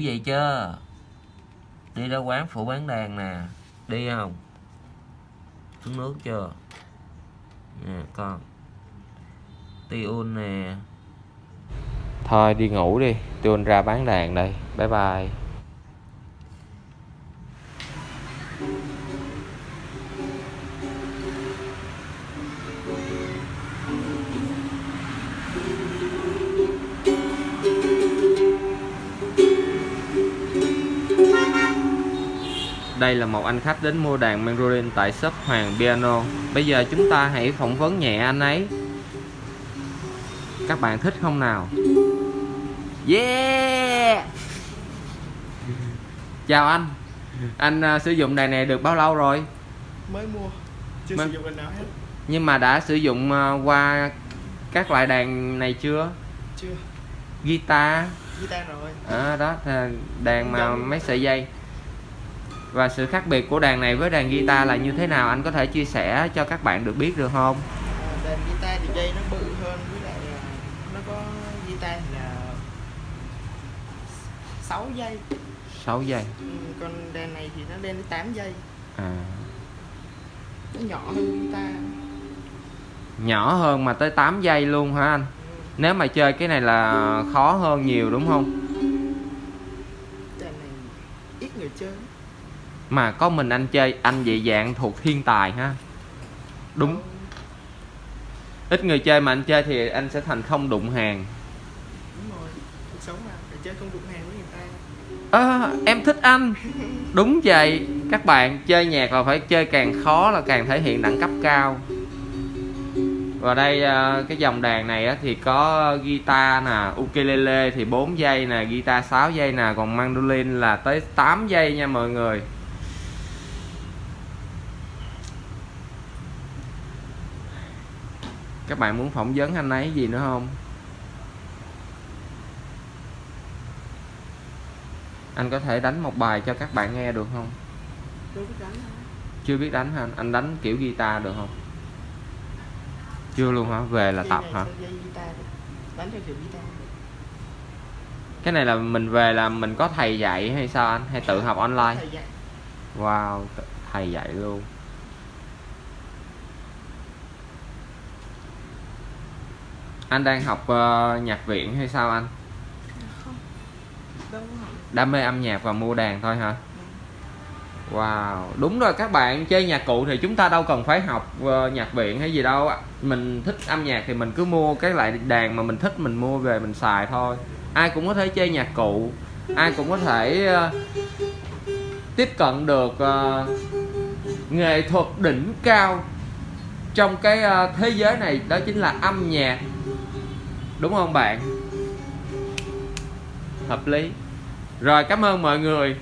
ngủ vậy chưa? Đi ra quán phụ bán đàn nè. Đi không? Uống nước chưa? Nè, con. Tiun nè. Thôi, đi ngủ đi. Tiun ra bán đàn đây. Bye bye. Đây là một anh khách đến mua đàn mandolin tại shop Hoàng Piano. Bây giờ chúng ta hãy phỏng vấn nhẹ anh ấy. Các bạn thích không nào? Yeah! Chào anh. Anh uh, sử dụng đàn này được bao lâu rồi? mới mua chưa Mới- sử dụng lần nào hết. Nhưng mà đã sử dụng uh, qua các loại đàn này chưa? chưa. Guitar. Guitar rồi. À, đó đàn mà mấy sợi dây và sự khác biệt của đàn này với đàn guitar là như thế nào? Anh có thể chia sẻ cho các bạn được biết được không? À, đàn guitar thì dây nó bự hơn với lại à, nó có guitar thì là 6 dây. 6 giây ừ, còn đàn này thì nó lên đến 8 dây. À. nó nhỏ hơn guitar. Nhỏ hơn mà tới 8 giây luôn hả anh? Ừ. nếu mà chơi cái này là khó hơn nhiều đúng không? Đàn này ít người chơi mà có mình anh chơi anh dị dạng thuộc thiên tài ha. Đúng. Ít người chơi mà anh chơi thì anh sẽ thành không đụng hàng. À, em thích anh. Đúng vậy các bạn chơi nhạc là phải chơi càng khó là càng thể hiện đẳng cấp cao. Và đây à, cái dòng đàn này á, thì có guitar nè ukulele thì 4 giây nè guitar 6 giây nè còn mandolin là tới 8 giây nha mọi người các bạn muốn phỏng vấn anh ấy gì nữa không? Anh có thể đánh một bài cho các bạn nghe được không? Đánh chưa biết đánh hả? Anh? đánh kiểu guitar được không? Chưa luôn hả? Về là tập hả? cái này là mình về là mình có thầy dạy hay sao anh? Hay tự học online? wow thầy dạy luôn anh đang học ờ, nhạc viện hay sao anh? Không. Có học. Đam mê âm nhạc và mua đàn thôi hả? Wow, đúng rồi các bạn chơi nhạc cụ thì chúng ta đâu cần phải học ờ, nhạc viện hay gì đâu. Mình thích âm nhạc thì mình cứ mua cái loại đàn mà mình thích mình mua về mình xài thôi. Ai cũng có thể chơi nhạc cụ, ai cũng có thể ờ, tiếp cận được ờ, nghệ thuật đỉnh cao trong cái thế giới này. Đó chính là âm nhạc. Đúng không bạn? Hợp lý. Rồi cảm ơn mọi người